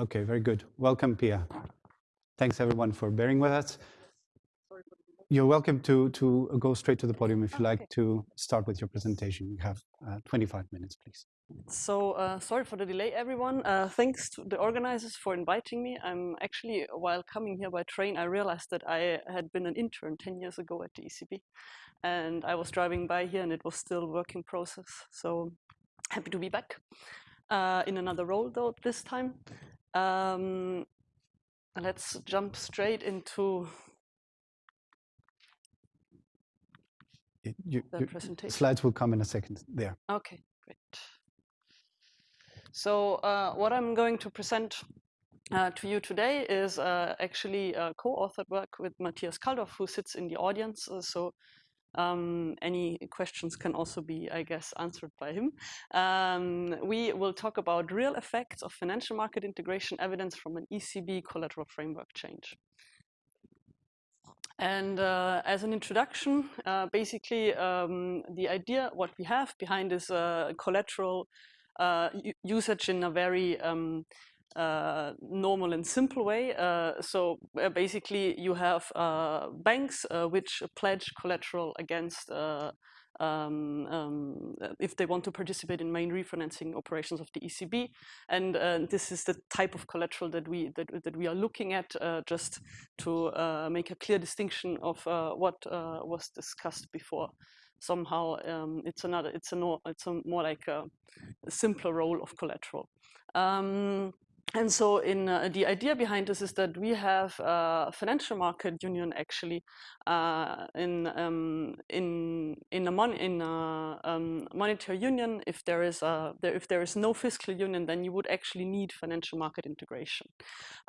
Okay, very good. Welcome, Pia. Thanks everyone for bearing with us. You're welcome to, to go straight to the podium if you like to start with your presentation. You have uh, 25 minutes, please. So uh, sorry for the delay, everyone. Uh, thanks to the organizers for inviting me. I'm actually, while coming here by train, I realized that I had been an intern 10 years ago at the ECB. And I was driving by here and it was still work in process. So happy to be back uh, in another role though this time. Um, let's jump straight into you, the presentation. Slides will come in a second there. Okay, great. So uh, what I'm going to present uh, to you today is uh, actually co-authored work with Matthias Kaldorf, who sits in the audience. Uh, so um, any questions can also be, I guess, answered by him. Um, we will talk about real effects of financial market integration evidence from an ECB collateral framework change. And uh, as an introduction, uh, basically um, the idea, what we have behind is uh, collateral uh, usage in a very um, uh, normal and simple way. Uh, so basically you have banks which pledge collateral against um, um, if they want to participate in main refinancing operations of the ECB. And uh, this is the type of collateral that we that, that we are looking at uh, just to uh, make a clear distinction of uh, what uh, was discussed before. Somehow um, it's another it's a no, it's a more like a, a simpler role of collateral. Um, and so in uh, the idea behind this is that we have a financial market union actually uh, in um, in in a mon in a um, monetary union. If there is a there, if there is no fiscal union then you would actually need financial market integration.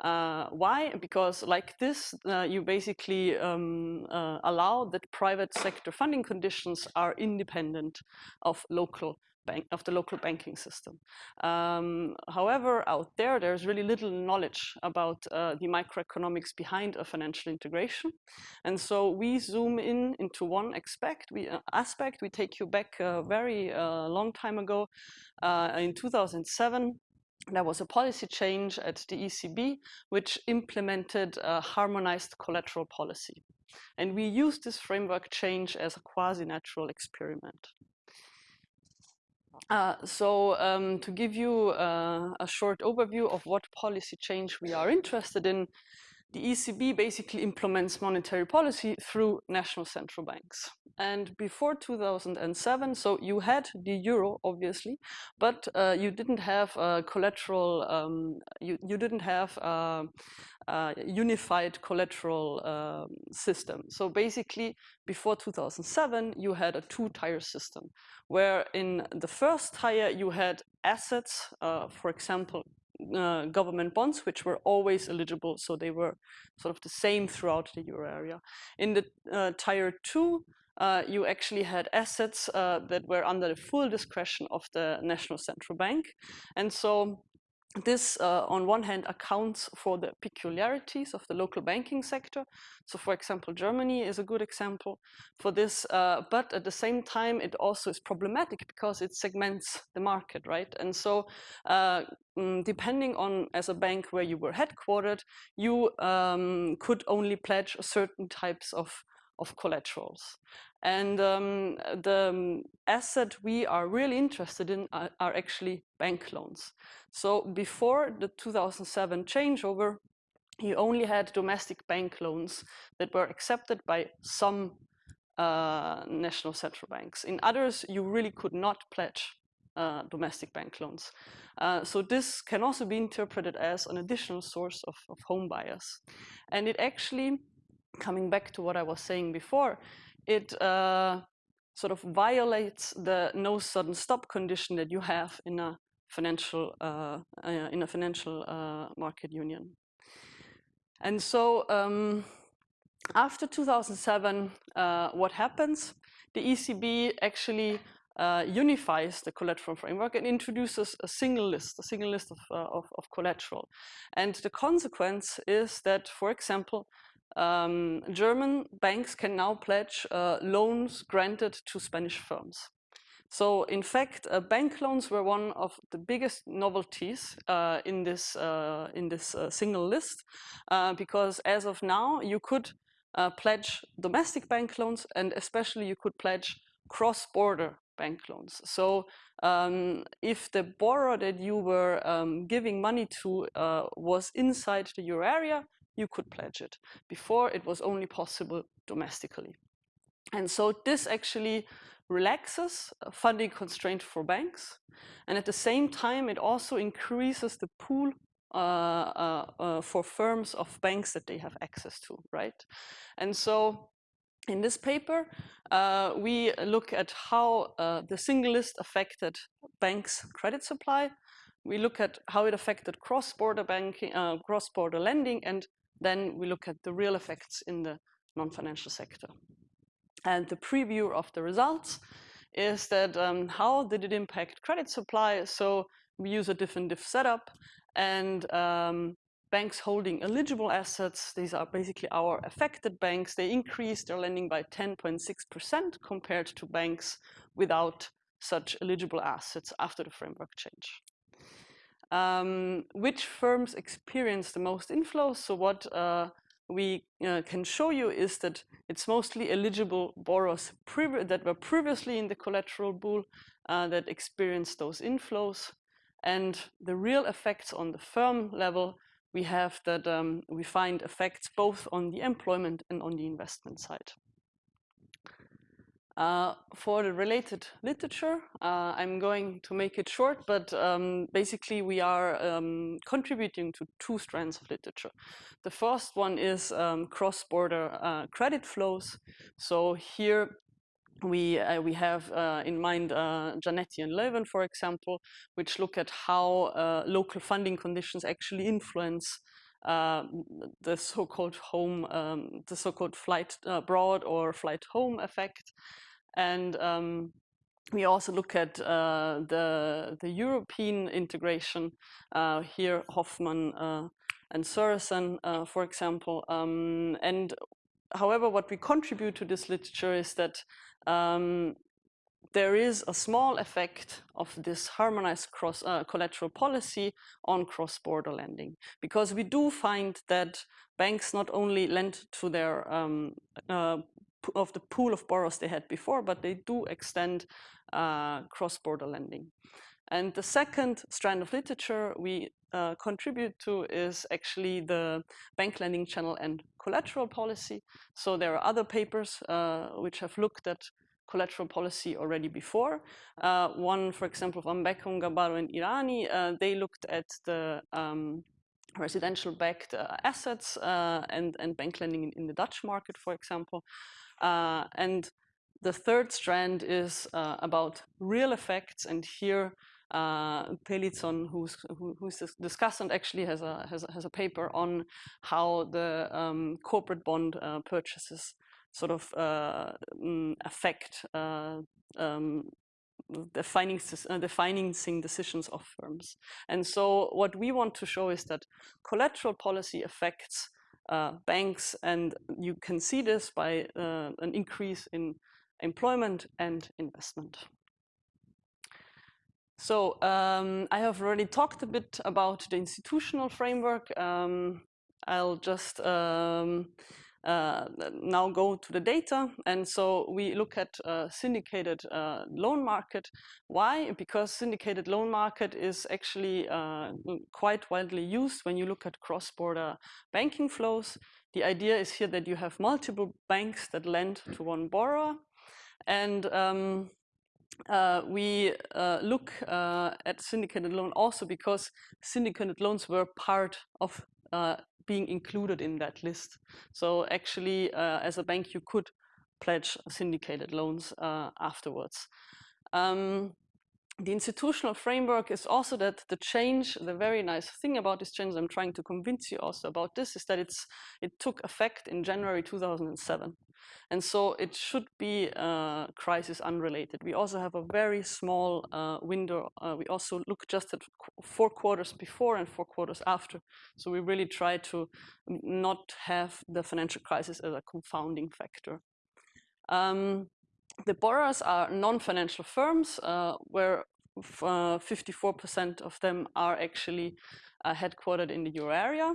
Uh, why? Because like this uh, you basically um, uh, allow that private sector funding conditions are independent of local bank of the local banking system. Um, however, out there, there's really little knowledge about uh, the microeconomics behind a financial integration. And so we zoom in into one aspect. We, uh, aspect. we take you back a very uh, long time ago. Uh, in 2007, there was a policy change at the ECB which implemented a harmonized collateral policy. And we used this framework change as a quasi-natural experiment. Uh, so um, to give you uh, a short overview of what policy change we are interested in, the ECB basically implements monetary policy through national central banks. And before 2007, so you had the euro, obviously, but uh, you didn't have a collateral, um, you, you didn't have a, a unified collateral um, system. So basically, before 2007, you had a two-tier system, where in the first tier, you had assets, uh, for example, uh, government bonds, which were always eligible. So they were sort of the same throughout the euro area. In the uh, tier two, uh, you actually had assets uh, that were under the full discretion of the national central bank. And so this, uh, on one hand, accounts for the peculiarities of the local banking sector. So, for example, Germany is a good example for this. Uh, but at the same time, it also is problematic because it segments the market, right? And so, uh, mm, depending on as a bank where you were headquartered, you um, could only pledge certain types of of collaterals. And um, the um, asset we are really interested in are, are, actually bank loans. So before the 2007 changeover, you only had domestic bank loans that were accepted by some uh, national central banks. In others, you really could not pledge uh, domestic bank loans. Uh, so this can also be interpreted as an additional source of, of home bias. And it actually, coming back to what I was saying before, it uh, sort of violates the no sudden stop condition that you have in a financial uh, uh, in a financial uh, market union. And so um, after 2007, uh, what happens? The ECB actually unifies the collateral framework and introduces a single list, a single list of, of, of collateral. And the consequence is that, for example, um, German banks can now pledge uh, loans granted to Spanish firms. So in fact, uh, bank loans were one of the biggest novelties uh, in this uh, in this uh, single list, uh, because as of now, you could uh, pledge domestic bank loans, and especially you could pledge cross-border bank loans. So um, if the borrower that you were um, giving money to was inside the euro area, you could pledge it. Before, it was only possible domestically. And so this actually relaxes funding constraint for banks. And at the same time, it also increases the pool uh, uh, uh, for firms of banks that they have access to, right? And so in this paper, uh, we look at how uh, the single list affected banks' credit supply. We look at how it affected cross-border banking, uh, cross-border lending, and then we look at the real effects in the non-financial sector. And the preview of the results is that um, how did it impact credit supply? So we use a diff-in-diff setup and um, banks holding eligible assets, these are basically our affected banks, they increased their lending by 10.6% compared to banks without such eligible assets after the framework change. Um, which firms experience the most inflows? So what uh, we uh, can show you is that it's mostly eligible borrowers that were previously in the collateral pool uh, that experienced those inflows. And the real effects on the firm level, we have that um, we find effects both on the employment and on the investment side. Uh, for the related literature, uh, I'm going to make it short, but um, basically we are um, contributing to two strands of literature. The first one is um, cross-border uh, credit flows. So here we uh, we have uh, in mind Giannetti and Laeven, for example, which look at how local funding conditions actually influence uh, the so-called home, um, the so-called flight abroad or flight home effect. And um, we also look at uh, the, the European integration. Uh, here, Hoffmann uh, and Sørensen, uh, for example. Um, and however, what we contribute to this literature is that um, there is a small effect of this harmonized cross uh, collateral policy on cross-border lending because we do find that banks not only lend to their um, uh, of the pool of borrowers they had before, but they do extend uh, cross-border lending. And the second strand of literature we uh, contribute to is actually the bank lending channel and collateral policy. So there are other papers uh, which have looked at collateral policy already before. Uh, one, for example, from Bekkum, Gabarro, and Irani, uh, they looked at the um, residential backed uh, assets uh, and, and bank lending in, in, the Dutch market, for example. Uh, and the third strand is uh, about real effects, and here uh, Pelizzon, who's, who, who's this discussant, actually has a, has a, has a paper on how the um, corporate bond purchases sort of uh, mm, affect uh, um, the, uh, the financing decisions of firms. And so what we want to show is that collateral policy affects uh, banks, and you can see this by uh, an increase in employment and investment. So um, I have already talked a bit about the institutional framework. Um, I'll just um, uh, now go to the data. And so we look at uh, syndicated uh, loan market. Why? Because syndicated loan market is actually uh, quite widely used when you look at cross-border banking flows. The idea is here that you have multiple banks that lend to one borrower. And um, uh, we uh, look uh, at syndicated loan also because syndicated loans were part of uh, being included in that list. So actually, uh, as a bank, you could pledge syndicated loans uh, afterwards. Um, the institutional framework is also that the change, the very nice thing about this change, I'm trying to convince you also about this, is that it's it took effect in January 2007. And so it should be uh, crisis unrelated. We also have a very small uh, window. Uh, we also look just at four quarters before and four quarters after. So we really try to not have the financial crisis as a confounding factor. Um, the borrowers are non-financial firms, uh, where 54% uh, of them are actually uh, headquartered in the euro area.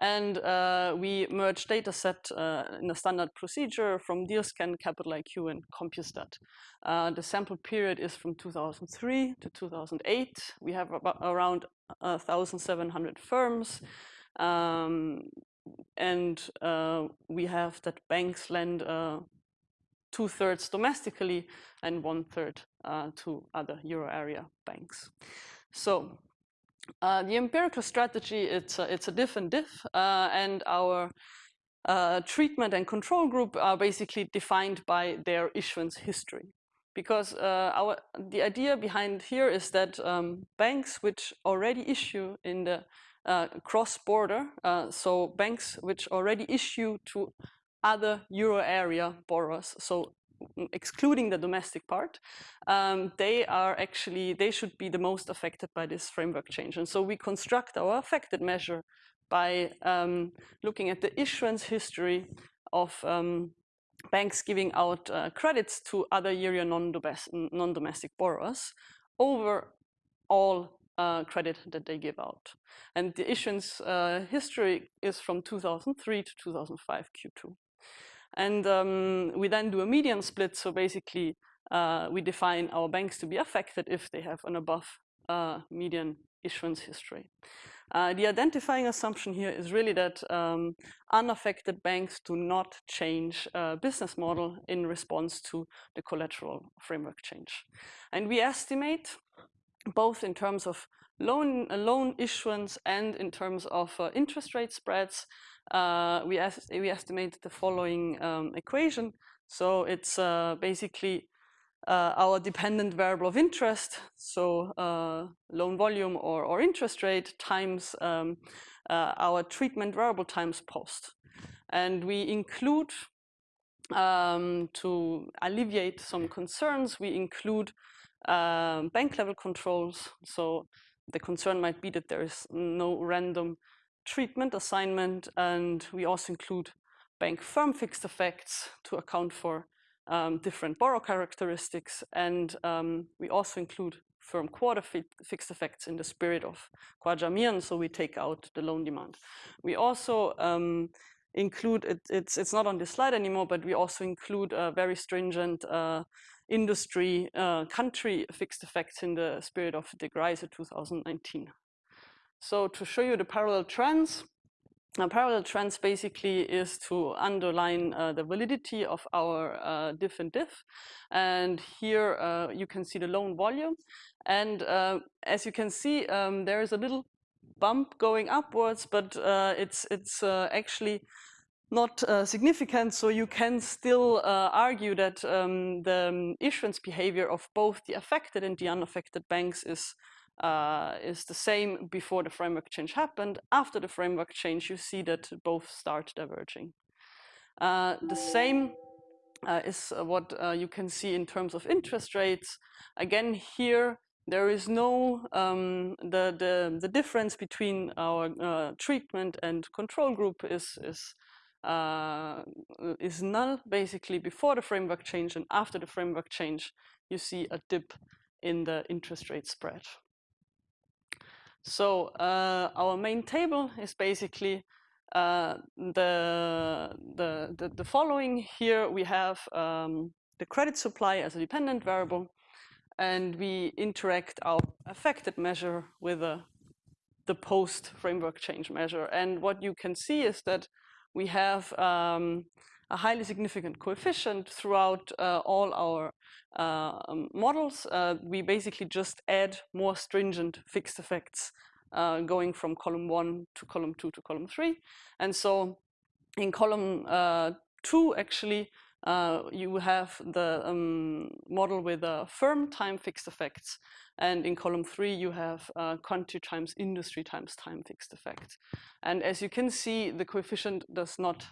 And uh, we merge data set in a standard procedure from DealScan, Capital IQ, and Compustat. The sample period is from 2003 to 2008. We have about around 1,700 firms. Um, and uh, we have that banks lend uh, two thirds domestically and one third uh, to other euro area banks. So uh, the empirical strategy, it's a, it's a diff and diff, uh, and our uh, treatment and control group are basically defined by their issuance history. Because uh, our, the idea behind here is that um, banks which already issue in the uh, cross-border, so banks which already issue to other euro area borrowers, so excluding the domestic part, um, they are actually, they should be the most affected by this framework change. And so we construct our affected measure by um, looking at the issuance history of um, banks giving out uh, credits to other area non-domestic borrowers over all uh, credit that they give out. And the issuance uh, history is from 2003 to 2005 Q2. And um, we then do a median split. So basically, uh, we define our banks to be affected if they have an above uh, median issuance history. Uh, the identifying assumption here is really that um, unaffected banks do not change uh, business model in response to the collateral framework change. And we estimate both in terms of loan, uh, loan issuance and in terms of uh, interest rate spreads, uh, we, we estimate the following um, equation. So it's uh, basically uh, our dependent variable of interest, so uh, loan volume or, or interest rate times um, our treatment variable times post. And we include, um, to alleviate some concerns, we include um, bank level controls. So the concern might be that there is no random treatment assignment, and we also include bank firm fixed effects to account for um, different borrow characteristics, and um, we also include firm quarter fi fixed effects in the spirit of Khwaja so we take out the loan demand. We also um, include, it, it's, it's not on this slide anymore, but we also include very stringent uh, industry uh, country fixed effects in the spirit of Degryse 2019. So to show you the parallel trends, a parallel trends basically is to underline uh, the validity of our uh, diff and diff. And here uh, you can see the loan volume. And uh, as you can see, um, there is a little bump going upwards, but uh, it's, it's uh, actually not uh, significant, so you can still uh, argue that um, the um, issuance behavior of both the affected and the unaffected banks is uh, is the same before the framework change happened. After the framework change, you see that both start diverging. Uh, the same uh, is what uh, you can see in terms of interest rates. Again, here there is no um, the, the the difference between our treatment and control group is is uh, is null basically before the framework change and after the framework change you see a dip in the interest rate spread. So uh, our main table is basically uh, the, the, the, the, following. Here we have um, the credit supply as a dependent variable and we interact our affected measure with a, the post framework change measure. And what you can see is that we have um, a highly significant coefficient throughout uh, all our um, models. Uh, we basically just add more stringent fixed effects uh, going from column one to column two to column three. And so in column uh, two, actually, uh, you have the um, model with a firm time fixed effects. And in column three, you have uh, country times industry times time fixed effect. And as you can see, the coefficient does not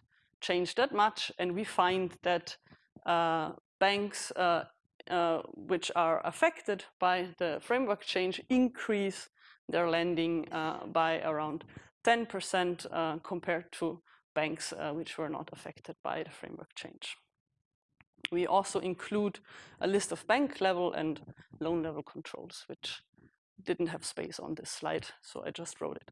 change that much. And we find that uh, banks uh, uh, which are affected by the framework change increase their lending uh, by around 10% compared to banks which were not affected by the framework change. we also include a list of bank level and loan level controls, which didn't have space on this slide, so I just wrote it.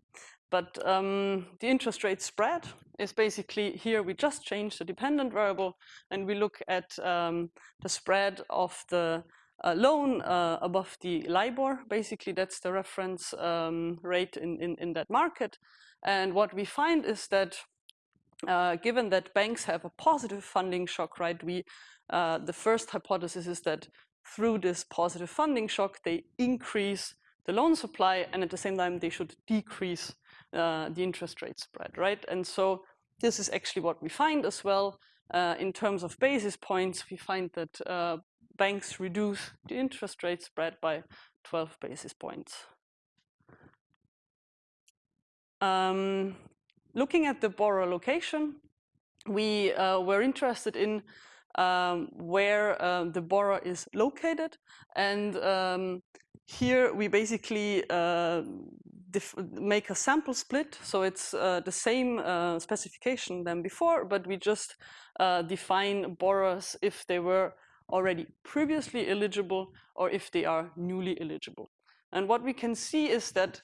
But um, the interest rate spread is basically here we just change the dependent variable and we look at um, the spread of the uh, loan uh, above the LIBOR. Basically, that's the reference um, rate in, in, in, that market. And what we find is that uh, given that banks have a positive funding shock, right, we, uh, the first hypothesis is that through this positive funding shock, they increase the loan supply and at the same time they should decrease uh, the interest rate spread, right? And so this is actually what we find as well. Uh, in terms of basis points, we find that uh, banks reduce the interest rate spread by 12 basis points. Um, looking at the borrower location, we uh, were interested in um, where uh, the borrower is located. And um, here we basically uh, make a sample split. So it's uh, the same uh, specification than before, but we just uh, define borrowers if they were already previously eligible or if they are newly eligible. And what we can see is that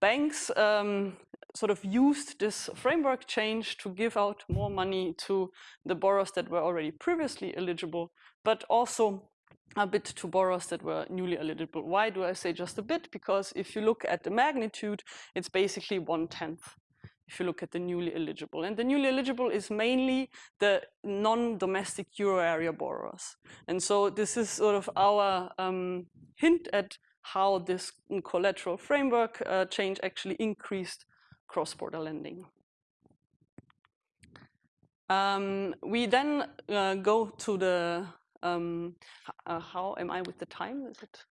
banks um, sort of used this framework change to give out more money to the borrowers that were already previously eligible, but also a bit to borrowers that were newly eligible. Why do I say just a bit? Because if you look at the magnitude, it's basically one-tenth if you look at the newly eligible. And the newly eligible is mainly the non-domestic euro area borrowers. And so this is sort of our um, hint at how this collateral framework uh, change actually increased cross-border lending. Um, we then uh, go to the um, uh, how am I with the time? Is it?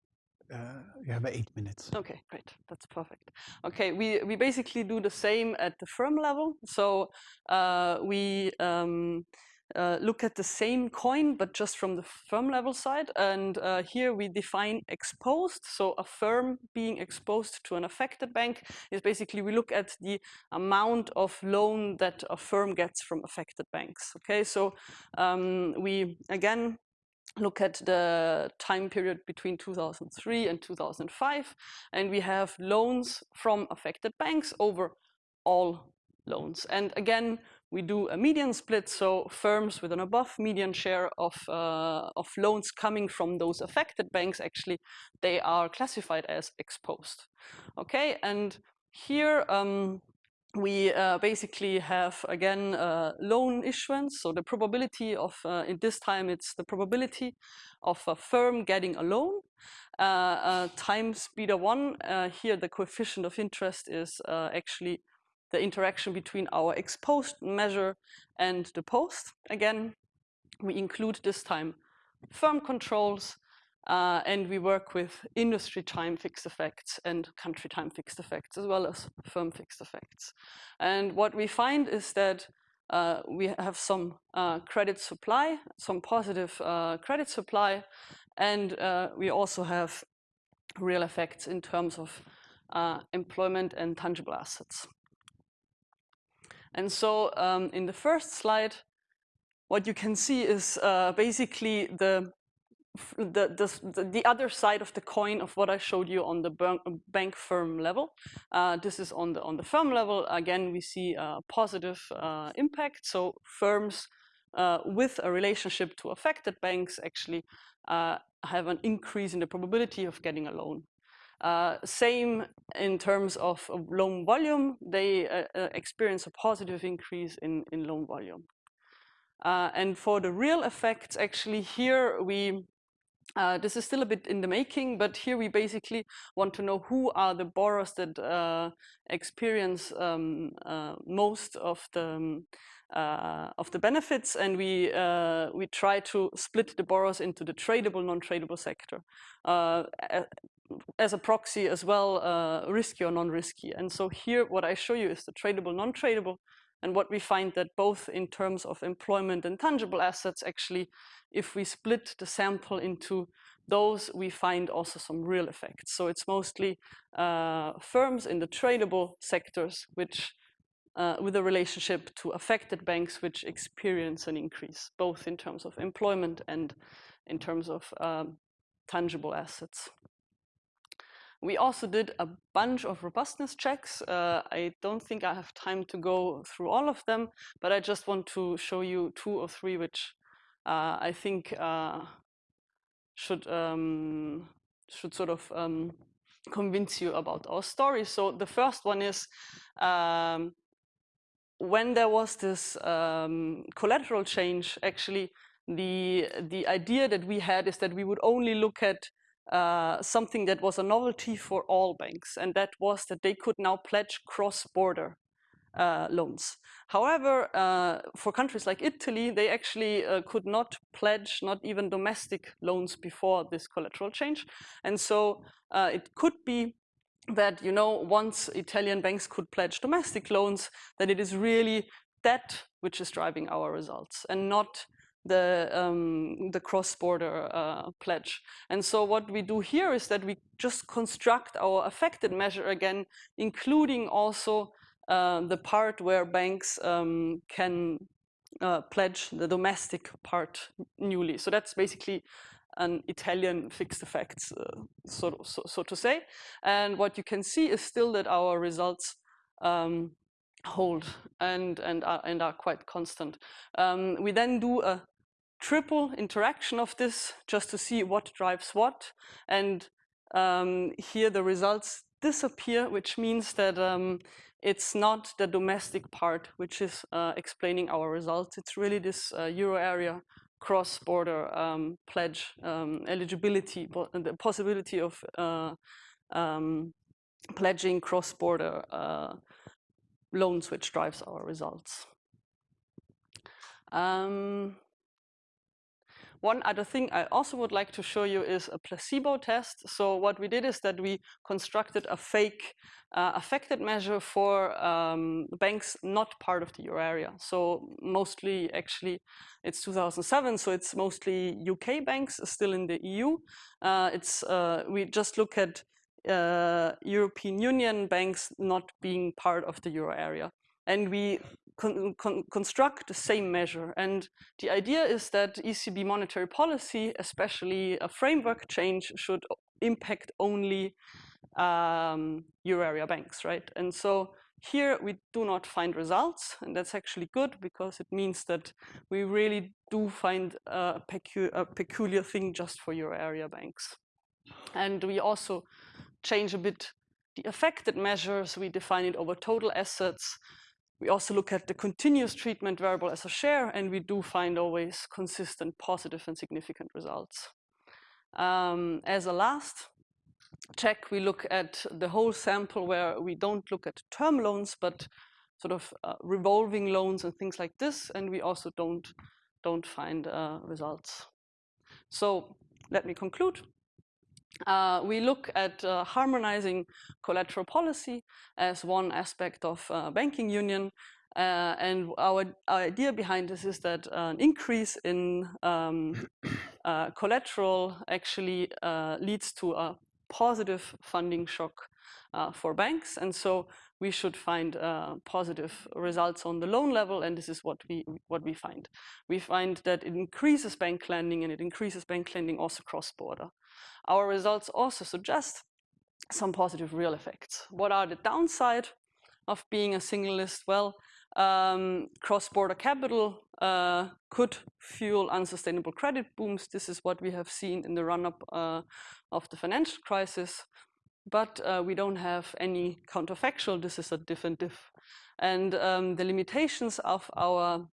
Uh, you have eight minutes. Okay, great. That's perfect. Okay, we, we basically do the same at the firm level. So uh, we um, uh, look at the same coin, but just from the firm level side. And uh, here we define exposed. So a firm being exposed to an affected bank is basically we look at the amount of loan that a firm gets from affected banks. Okay, so um, we again look at the time period between 2003 and 2005, and we have loans from affected banks over all loans. And again, we do a median split, so firms with an above median share of, uh, of loans coming from those affected banks, actually, they are classified as exposed. Okay, and here um, we uh, basically have, again, uh, loan issuance. So the probability of, uh, in this time, it's the probability of a firm getting a loan uh, uh, times beta 1. Uh, here, the coefficient of interest is actually the interaction between our exposed measure and the post. Again, we include this time firm controls uh, and we work with industry time fixed effects and country time fixed effects, as well as firm fixed effects. And what we find is that uh, we have some uh, credit supply, some positive uh, credit supply, and uh, we also have real effects in terms of uh, employment and tangible assets. And so um, in the first slide, what you can see is basically the the, the, the, other side of the coin of what I showed you on the bank firm level. Uh, this is on the, on the firm level. Again, we see a positive uh, impact. So firms uh, with a relationship to affected banks actually uh, have an increase in the probability of getting a loan. Uh, same in terms of loan volume, they uh, experience a positive increase in, in loan volume. and for the real effects, actually here we uh, this is still a bit in the making, but here we basically want to know who are the borrowers that uh, experience um, uh, most of the um, uh, of the benefits, and we uh, we try to split the borrowers into the tradable, non-tradable sector uh, as a proxy as well, risky or non-risky. And so here, what I show you is the tradable, non-tradable, and what we find that both in terms of employment and tangible assets, actually, if we split the sample into those, we find also some real effects. So it's mostly uh, firms in the tradable sectors which uh, with a relationship to affected banks which experience an increase, both in terms of employment and in terms of um, tangible assets. We also did a bunch of robustness checks. Uh, I don't think I have time to go through all of them, but I just want to show you two or three which uh, I think uh, should um, should sort of um, convince you about our story. So the first one is um, when there was this um, collateral change, actually the the idea that we had is that we would only look at uh, something that was a novelty for all banks, and that was that they could now pledge cross-border uh, loans. However, uh, for countries like Italy, they actually uh, could not pledge not even domestic loans before this collateral change. And so uh, it could be that, you know, once Italian banks could pledge domestic loans, that it is really that which is driving our results and not the, um, the cross-border uh, pledge. And so what we do here is that we just construct our affected measure again, including also uh, the part where banks um, can uh, pledge the domestic part newly. So that's basically an Italian fixed effects, uh, so, so, so, to say. And what you can see is still that our results um, hold and, and, are, and are quite constant. Um, we then do a triple interaction of this just to see what drives what. And um, here the results disappear, which means that um, it's not the domestic part which is uh, explaining our results. It's really this uh, euro area cross-border um, pledge um, eligibility, the possibility of uh, um, pledging cross-border uh, loans, which drives our results. Um, one other thing I also would like to show you is a placebo test. So what we did is that we constructed a fake uh, affected measure for um, banks not part of the euro area. So mostly actually it's 2007, so it's mostly UK banks still in the EU. Uh, it's uh, We just look at uh, European Union banks not being part of the euro area. And we con con construct the same measure. And the idea is that ECB monetary policy, especially a framework change, should impact only um, euro area banks, right? And so here we do not find results, and that's actually good because it means that we really do find a, pecu a peculiar thing just for euro area banks. And we also change a bit the affected measures. We define it over total assets. We also look at the continuous treatment variable as a share, and we do find always consistent positive and significant results. Um, as a last check, we look at the whole sample where we don't look at term loans, but sort of uh, revolving loans and things like this, and we also don't, don't find uh, results. So let me conclude. Uh, we look at uh, harmonizing collateral policy as one aspect of uh, banking union. Uh, and our, our, idea behind this is that an increase in um, uh, collateral actually uh, leads to a positive funding shock for banks. And so we should find positive results on the loan level. And this is what we, what we find. We find that it increases bank lending and it increases bank lending also cross-border. Our results also suggest some positive real effects. What are the downside of being a single list? Well, um, cross-border capital uh, could fuel unsustainable credit booms. This is what we have seen in the run-up uh, of the financial crisis. But uh, we don't have any counterfactual. This is a diff-in-diff. And um, the limitations of our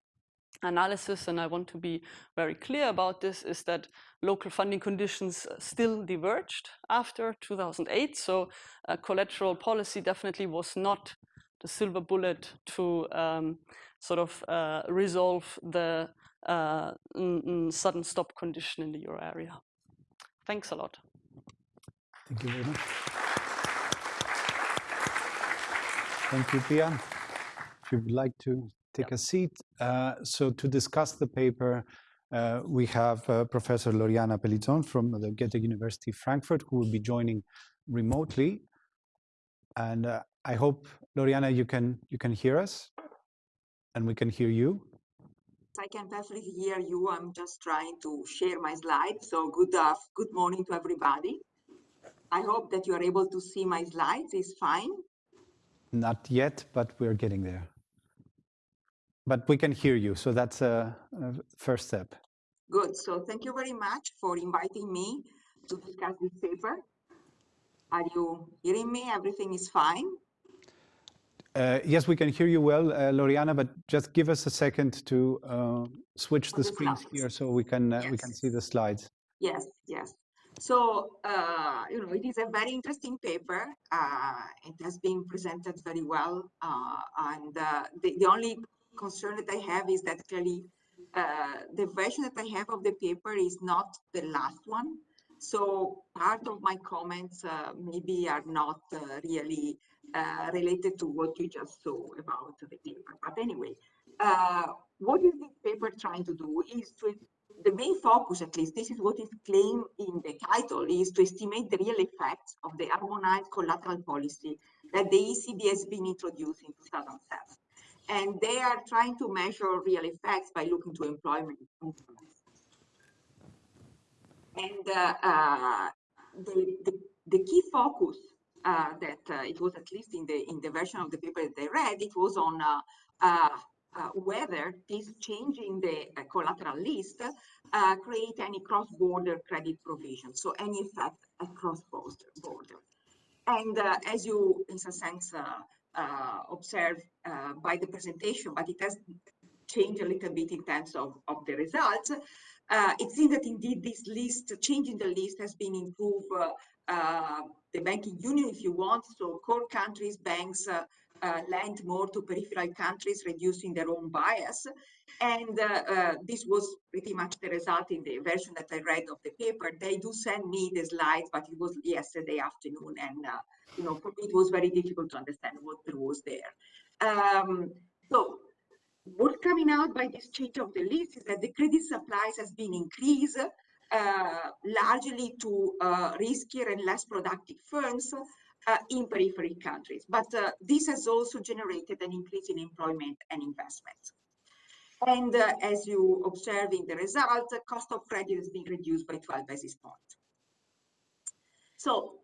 analysis, and I want to be very clear about this, is that local funding conditions still diverged after 2008. So uh, collateral policy definitely was not the silver bullet to um, sort of uh, resolve the uh, sudden stop condition in the euro area. Thanks a lot. Thank you very much. Thank you, Pia. If you would like to take a seat. Uh, so to discuss the paper, uh, we have uh, Professor Loriana Pelizzon from the Goethe University Frankfurt, who will be joining remotely. And uh, I hope, Loriana, you can, you can hear us. And we can hear you. I can perfectly hear you. I'm just trying to share my slide. So good, uh, good morning to everybody. I hope that you are able to see my slides. It's fine. Not yet, but we're getting there. But we can hear you, so that's a, a first step. Good. So thank you very much for inviting me to discuss this paper. Are you hearing me? Everything is fine? Uh, yes, we can hear you well, uh, Loriana, but just give us a second to uh, switch the, the screens slides. here so we can uh, we can see the slides. Yes, yes. So, uh, you know, it is a very interesting paper. Uh, it has been presented very well. Uh, and uh, the, the only concern that I have is that clearly uh, the version that I have of the paper is not the last one. So part of my comments uh, maybe are not really related to what you just saw about the paper. But anyway, uh, what is this paper trying to do is to the main focus, at least, this is what is claimed in the title, is to estimate the real effects of the harmonized collateral policy that the ECB has been introduced in 2007. And they are trying to measure real effects by looking to employment. And uh, uh, the, the, the key focus uh, that uh, it was at least in the in the version of the paper that I read, it was on uh, uh, uh, whether this change in the uh, collateral list uh, create any cross-border credit provision, so any effect across border. border. And uh, as you, in some sense, uh, uh, observe uh, by the presentation, but it has changed a little bit in terms of, of the results. Uh, it seems that indeed this list, changing the list has been improved uh, uh, the banking union, if you want. So core countries, banks uh, uh, lend more to peripheral countries, reducing their own bias. And uh, uh, this was pretty much the result in the version that I read of the paper. They do send me the slides, but it was yesterday afternoon. And, uh, you know, for me, it was very difficult to understand what was there. Um, so what's coming out by this change of the list is that the credit supplies has been increased uh, largely to uh, riskier and less productive firms uh, in periphery countries. But uh, this has also generated an increase in employment and investment. And uh, as you observe in the result, the cost of credit has been reduced by 12 basis points. So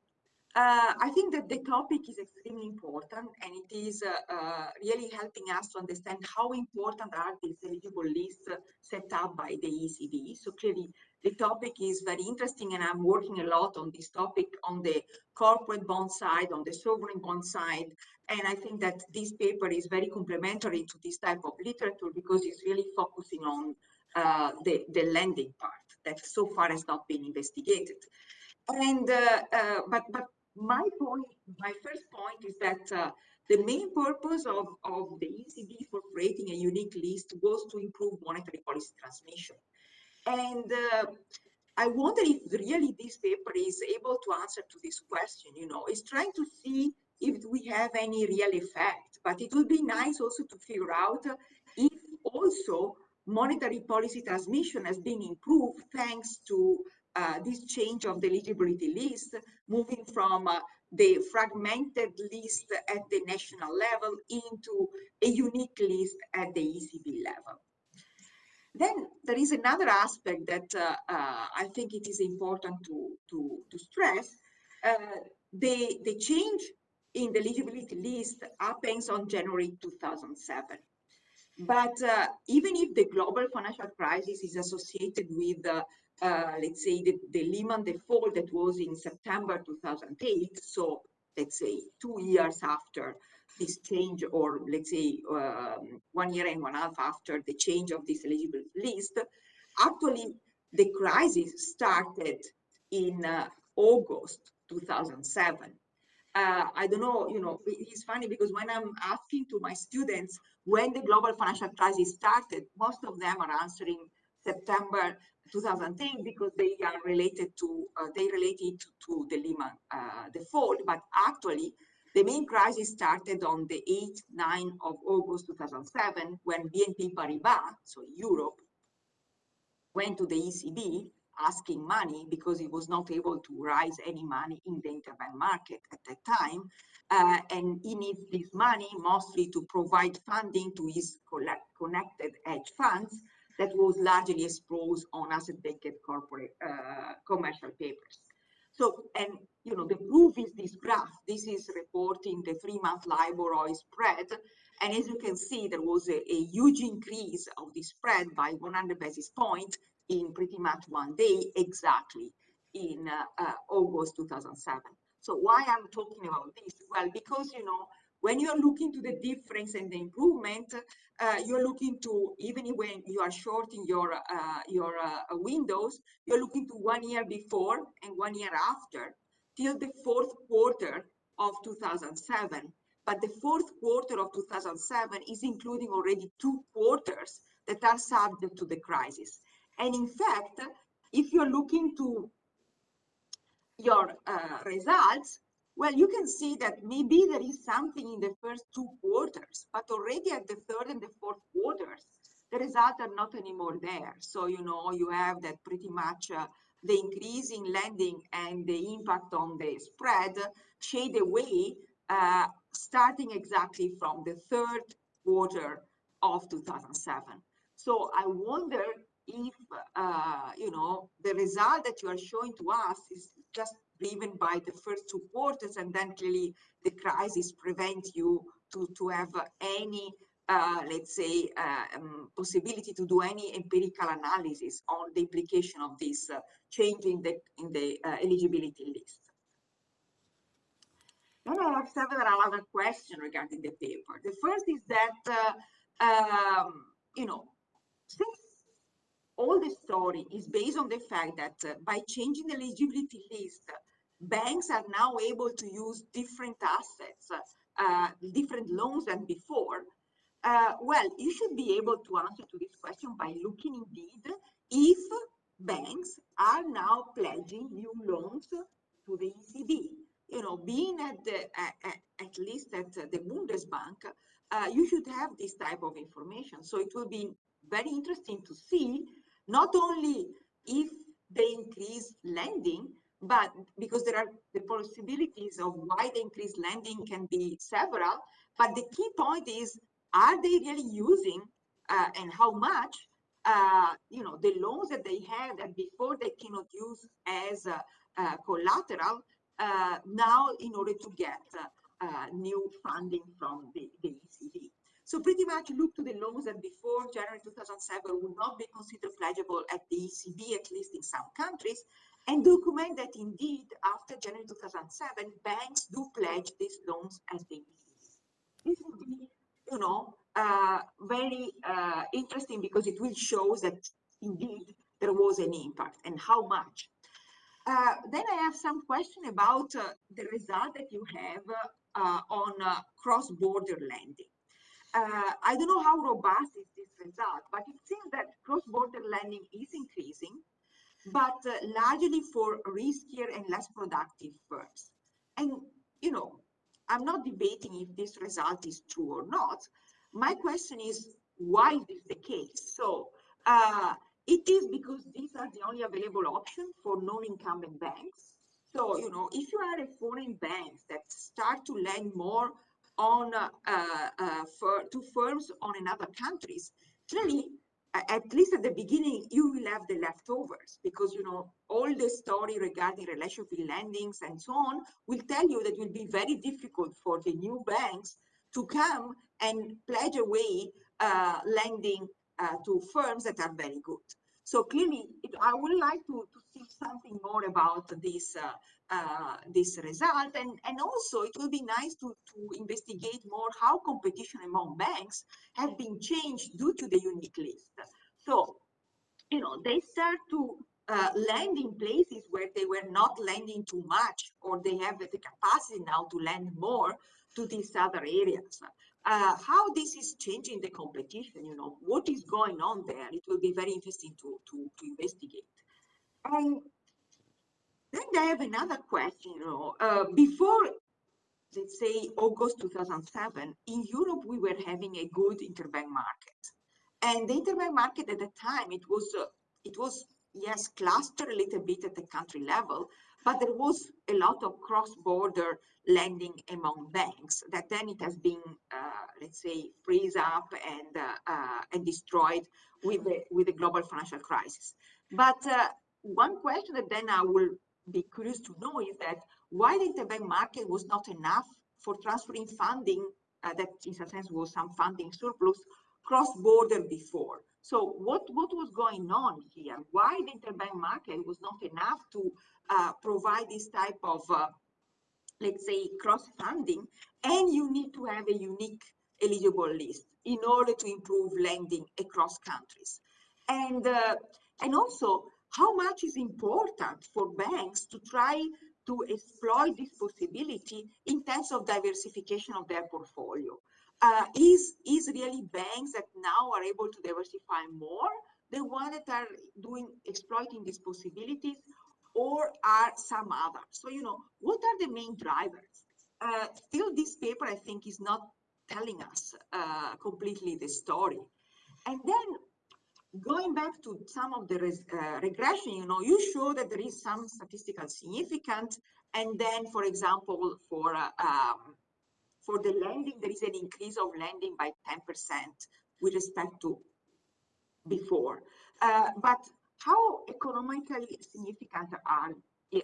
uh, I think that the topic is extremely important and it is uh, uh, really helping us to understand how important are these eligible lists uh, set up by the ECB. So clearly the topic is very interesting and I'm working a lot on this topic on the corporate bond side, on the sovereign bond side. And I think that this paper is very complementary to this type of literature because it's really focusing on uh, the, the lending part that so far has not been investigated. And uh, uh, but but my point, my first point is that uh, the main purpose of, of the ECB for creating a unique list was to improve monetary policy transmission. And uh, I wonder if really this paper is able to answer to this question, you know, it's trying to see if we have any real effect, but it would be nice also to figure out if also monetary policy transmission has been improved thanks to uh, this change of the eligibility list, moving from uh, the fragmented list at the national level into a unique list at the ECB level. Then there is another aspect that uh, uh, I think it is important to, to, to stress. Uh, the, the change in the eligibility list happens on January 2007. But even if the global financial crisis is associated with, uh, let's say, the, the Lehman default that was in September 2008, so let's say two years after this change, or let's say um, one year and one half after the change of this eligible list, actually the crisis started in uh, August 2007. Uh, I don't know, you know, it's funny because when I'm asking to my students when the global financial crisis started, most of them are answering September 2010 because they are related to, uh, they related to, to the Lehman uh, default, but actually the main crisis started on the 8th, 9th of August 2007 when BNP Paribas, so Europe, went to the ECB asking money because it was not able to raise any money in the interbank market at that time. Uh, and he needs this money mostly to provide funding to his connected hedge funds that was largely exposed on asset-backed corporate uh, commercial papers. So, and you know, the proof is this graph. This is reporting the three-month LIBOR-OIS spread. And as you can see, there was a, a huge increase of the spread by 100 basis points in pretty much one day, exactly in uh, uh, August 2007. So why I'm talking about this? Well, because, you know, when you're looking to the difference and the improvement, uh, you're looking to, even when you are shorting your, uh, your uh, windows, you're looking to one year before and one year after, till the fourth quarter of 2007. But the fourth quarter of 2007 is including already two quarters that are subject to the crisis. And in fact, if you're looking to your uh, results, well, you can see that maybe there is something in the first two quarters, but already at the third and the fourth quarters, the results are not anymore there. So, you know, you have that pretty much uh, the increase in lending and the impact on the spread shade away uh, starting exactly from the third quarter of 2007. So I wonder if, uh, you know, the result that you are showing to us is just driven by the first two quarters and then clearly the crisis prevents you to, to have any, uh, let's say, uh, um, possibility to do any empirical analysis on the implication of this uh, change in the, in the uh, eligibility list. Then I have several other questions regarding the paper. The first is that, uh, um, you know, since all the story is based on the fact that uh, by changing the eligibility list, banks are now able to use different assets, uh, different loans than before. Uh, well, you should be able to answer to this question by looking indeed if banks are now pledging new loans to the ECB. You know, being at the at, at least at the Bundesbank, uh, you should have this type of information. So it will be very interesting to see not only if they increase lending, but because there are the possibilities of why the increased lending can be several, but the key point is, are they really using uh, and how much, uh, you know, the loans that they had that before they cannot use as collateral uh, now in order to get uh, new funding from the, the ECB. So pretty much look to the loans that before January 2007 would not be considered pledgeable at the ECB, at least in some countries, and document that indeed after January 2007, banks do pledge these loans as they. This would be, you know, uh, very uh, interesting because it will show that indeed there was an impact and how much. Uh, then I have some question about uh, the result that you have uh, on uh, cross-border lending. I don't know how robust is this result, but it seems that cross-border lending is increasing but uh, largely for riskier and less productive firms. And, you know, I'm not debating if this result is true or not. My question is, why is this the case? So uh, it is because these are the only available option for non-incumbent banks. So, you know, if you are a foreign bank that start to lend more on uh, uh, for, to firms on another countries, clearly at least at the beginning, you will have the leftovers because, you know, all the story regarding relationship lendings and so on will tell you that it will be very difficult for the new banks to come and pledge away uh, lending uh, to firms that are very good. So clearly, it, I would like to, to see something more about this uh, uh, this result, and and also it will be nice to to investigate more how competition among banks have been changed due to the unique list. So, you know, they start to uh, lend in places where they were not lending too much, or they have the capacity now to lend more to these other areas uh, how this is changing the competition, you know, what is going on there, it will be very interesting to, to, to investigate. And then I have another question, you know, uh, before, let's say, August 2007, in Europe, we were having a good interbank market. And the interbank market at the time, it was, uh, it was yes, clustered a little bit at the country level, but there was a lot of cross-border lending among banks that then it has been, uh, let's say, freeze up and uh, uh, and destroyed with the with the global financial crisis. But uh, one question that then I will be curious to know is that why the interbank market was not enough for transferring funding uh, that in some sense was some funding surplus cross-border before. So what, what was going on here? Why the interbank market was not enough to uh, provide this type of, uh, let's say, cross-funding, and you need to have a unique eligible list in order to improve lending across countries. And, uh, and also, how much is important for banks to try to exploit this possibility in terms of diversification of their portfolio? Uh, is, is really banks that now are able to diversify more the ones that are doing exploiting these possibilities or are some others? So, you know, what are the main drivers? Uh, still, this paper, I think, is not telling us uh, completely the story. And then going back to some of the uh, regression, you know, you show that there is some statistical significance. And then, for example, for uh, um, for the lending, there is an increase of lending by 10% with respect to before. Uh, but how economically significant are,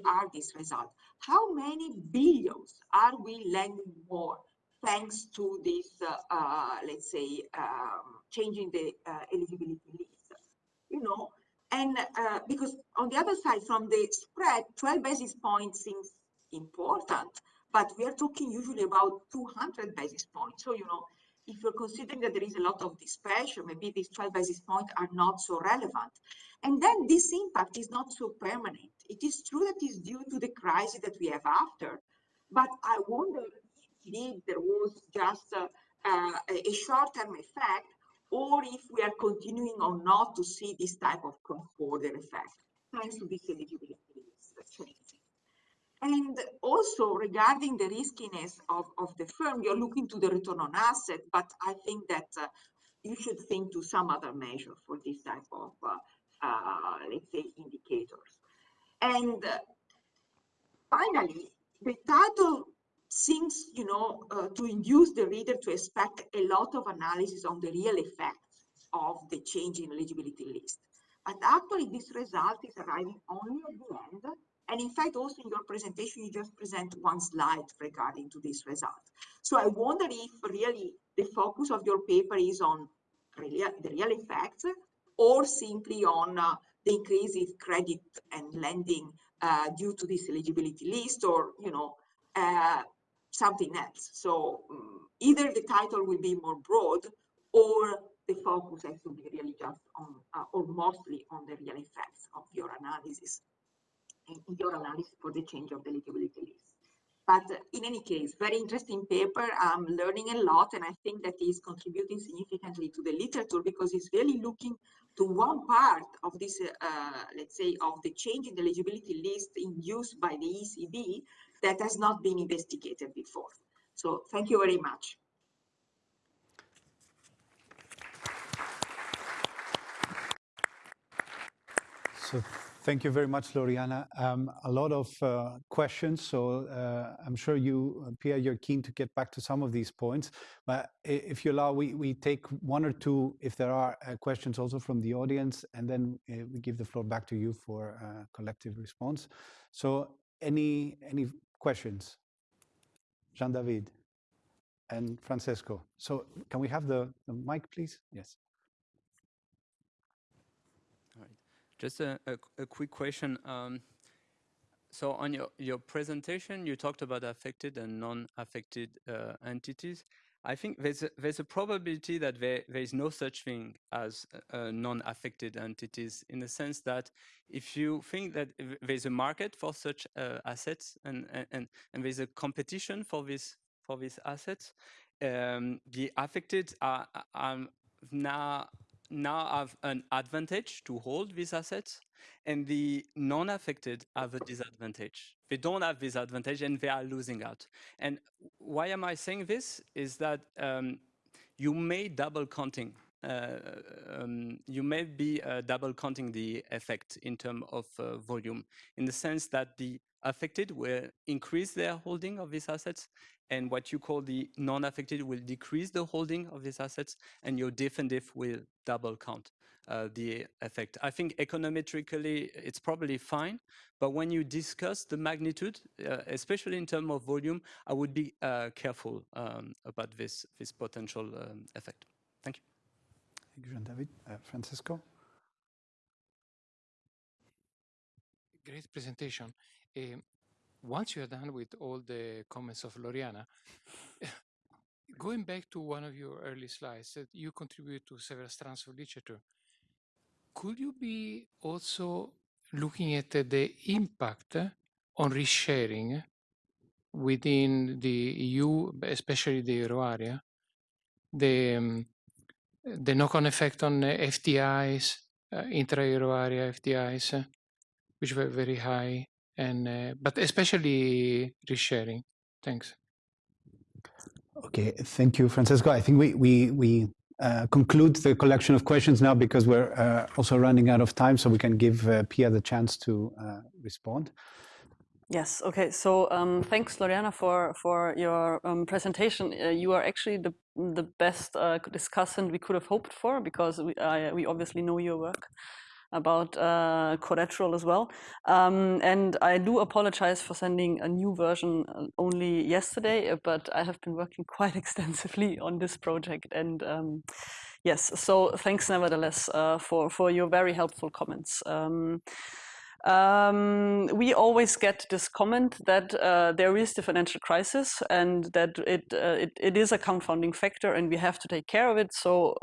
are these results? How many billions are we lending more thanks to this, uh, uh, let's say, um, changing the uh, eligibility? You know, and uh, because on the other side, from the spread, 12 basis points seems important, but we are talking usually about 200 basis points. So, you know, if you're considering that there is a lot of dispersion, maybe these 12 basis points are not so relevant. And then this impact is not so permanent. It is true that it's due to the crisis that we have after, but I wonder if there was just a, a short-term effect or if we are continuing or not to see this type of cross-border effect thanks to this eligibility change. And also regarding the riskiness of, of the firm, you're looking to the return on asset, but I think that uh, you should think to some other measure for this type of, uh, uh, let's say, indicators. And uh, finally, the title seems, you know, uh, to induce the reader to expect a lot of analysis on the real effect of the change in eligibility list. But actually, this result is arriving only at the end and in fact, also in your presentation, you just present one slide regarding to this result. So I wonder if really the focus of your paper is on the real effects or simply on uh, the increase in credit and lending uh, due to this eligibility list or, you know, uh, something else. So um, either the title will be more broad or the focus has to be really just on uh, or mostly on the real effects of your analysis in your analysis for the change of the eligibility list. But in any case, very interesting paper. I'm learning a lot, and I think that is contributing significantly to the literature because it's really looking to one part of this, uh, let's say, of the change in the eligibility list induced by the ECB that has not been investigated before. So thank you very much. So Thank you very much, Loriana. Um, a lot of uh, questions, so uh, I'm sure you, uh, Pia, you're keen to get back to some of these points. But if you allow, we, we take one or two, if there are uh, questions also from the audience, and then uh, we give the floor back to you for uh, collective response. So any, any questions? Jean-David and Francesco. So can we have the, the mic, please? Yes. Just a, a, a quick question. Um, so on your, your presentation, you talked about affected and non-affected uh, entities. I think there's a, there's a probability that there, there is no such thing as uh, non-affected entities in the sense that if you think that there's a market for such uh, assets and, and, and there's a competition for this for these assets, um, the affected are, are now now have an advantage to hold these assets and the non-affected have a disadvantage. They don't have this advantage and they are losing out. And why am I saying this is that um, you may double counting uh, um, you may be uh, double counting the effect in terms of uh, volume, in the sense that the affected will increase their holding of these assets, and what you call the non-affected will decrease the holding of these assets, and your diff-in-diff will double count uh, the effect. I think econometrically it's probably fine, but when you discuss the magnitude, uh, especially in terms of volume, I would be uh, careful um, about this, this potential um, effect. Thank you. Thank you, Jean-David. Uh, Francisco? Great presentation. Um, once you are done with all the comments of Loriana, going back to one of your early slides that you contribute to several strands of literature, could you be also looking at the impact on risk sharing within the EU, especially the euro area, the, um, the knock-on effect on FDIs, uh, intra-euro area FDIs, uh, which were very high, and uh, but especially risk sharing. Thanks. Okay, thank you, Francesco. I think we we we uh, conclude the collection of questions now because we're uh, also running out of time, so we can give uh, Pia the chance to uh, respond. Yes. Okay. So um, thanks, Loriana, for for your um, presentation. Uh, you are actually the the best discussant we could have hoped for because we we obviously know your work about uh, collateral as well. Um, and I do apologize for sending a new version uh, only yesterday, uh, but I have been working quite extensively on this project. And um, yes, so thanks nevertheless uh, for, for your very helpful comments. Um, um, we always get this comment that uh, there is the financial crisis and that it, uh, it, it is a confounding factor and we have to take care of it. So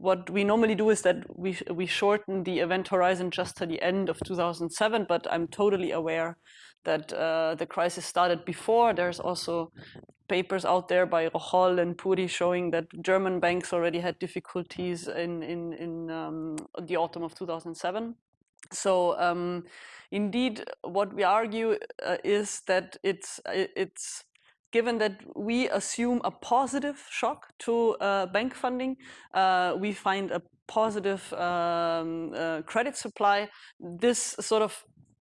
what we normally do is that we, we shorten the event horizon just to the end of 2007, but I'm totally aware that uh, the crisis started before. There's also papers out there by Rocholl and Puri showing that German banks already had difficulties in, in, in um, the autumn of 2007. So um, indeed, what we argue uh, is that it's, it's given that we assume a positive shock to uh, bank funding, uh, we find a positive um, uh, credit supply, this sort of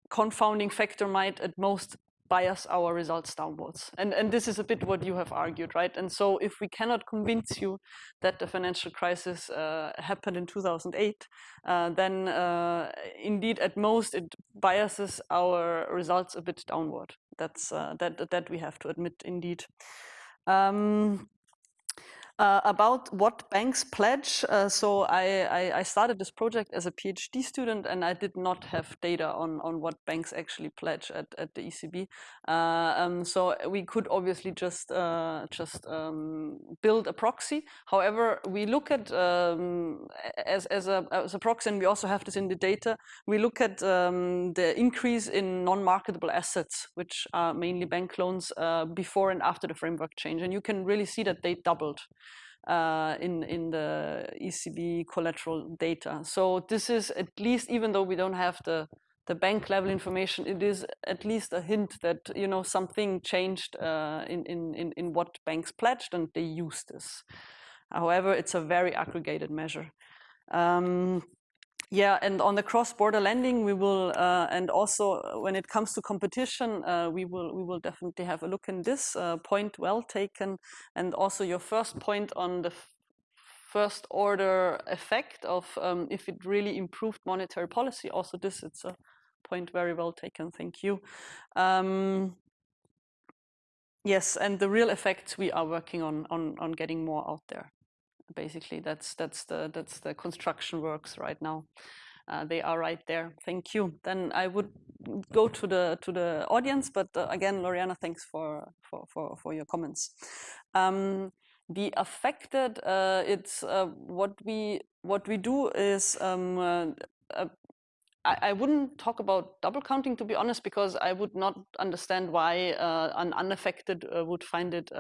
confounding factor might at most bias our results downwards. And, and this is a bit what you have argued, right? And so if we cannot convince you that the financial crisis uh, happened in 2008, uh, then uh, indeed at most it biases our results a bit downward. That's uh, that that we have to admit indeed. Um, uh, about what banks pledge, uh, so I, I, I, started this project as a PhD student and I did not have data on, on what banks actually pledge at, at the ECB. Uh, um, so we could obviously just uh, just um, build a proxy. However, we look at um, as, as, a, as a proxy and we also have this in the data, we look at um, the increase in non-marketable assets, which are mainly bank loans uh, before and after the framework change. And you can really see that they doubled uh, in, in the ECB collateral data. So this is at least, even though we don't have the, the bank level information, it is at least a hint that, you know, something changed uh, in, in, in what banks pledged and they used this. However, it's a very aggregated measure. Um, yeah, and on the cross-border lending, we will, uh, and also when it comes to competition, uh, we will we will definitely have a look in this uh, point. Well taken, and also your first point on the first order effect of um, if it really improved monetary policy. Also, this it's a point very well taken. Thank you. Um, yes, and the real effects we are working on on getting more out there basically that's that's the that's the construction works right now. Uh, they are right there. Thank you. Then i would go to the to the audience but uh, again loriana thanks for for for, for your comments. Um, the affected uh, it's uh, what we what we do is um, uh, uh, I, I, wouldn't talk about double counting to be honest because I would not understand why an unaffected would find it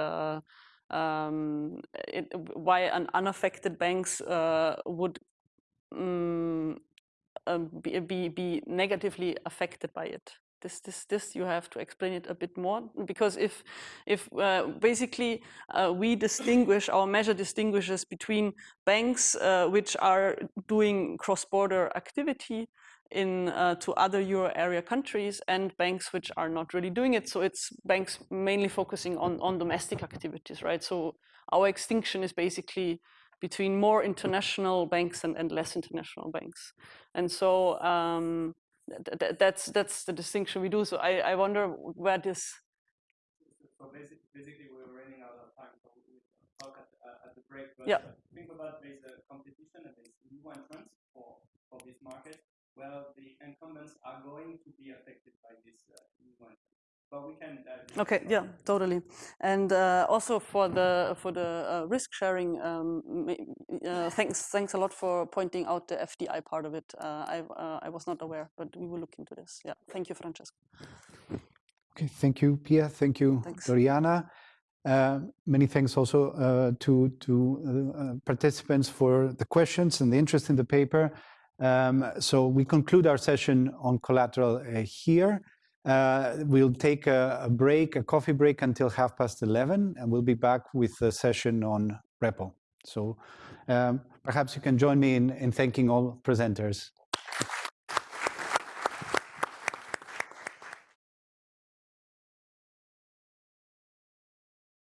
um, it, why an unaffected banks uh, would um, be, be, be negatively affected by it. This, this, this, you have to explain it a bit more because if, if uh, basically uh, we distinguish, our measure distinguishes between banks uh, which are doing cross-border activity in uh, to other euro area countries and banks which are not really doing it. So it's banks mainly focusing on, on domestic activities, right? So our extinction is basically between more international banks and, and less international banks. And so um, th th that's that's the distinction we do. So I, I wonder where this. So basically, basically we're running out of time, so we talk at, uh, at the break. But yeah. think about there's a competition and there's new entrants for, for this market. Well, the incumbents are going to be affected by this uh, new entrant. But we can. Uh, okay. Yeah. Totally. And uh, also for the for the uh, risk sharing, um, uh, thanks thanks a lot for pointing out the FDI part of it. Uh, I I was not aware, but we will look into this. Yeah. Thank you, Francesco. Okay. Thank you, Pia. Thank you, Thanks. Doriana. Uh, many thanks also uh, to to uh, participants for the questions and the interest in the paper. Um, so we conclude our session on collateral here. Uh, we'll take a, a, break, a coffee break until half past 11, and we'll be back with a session on repo. So um, perhaps you can join me in, in thanking all presenters.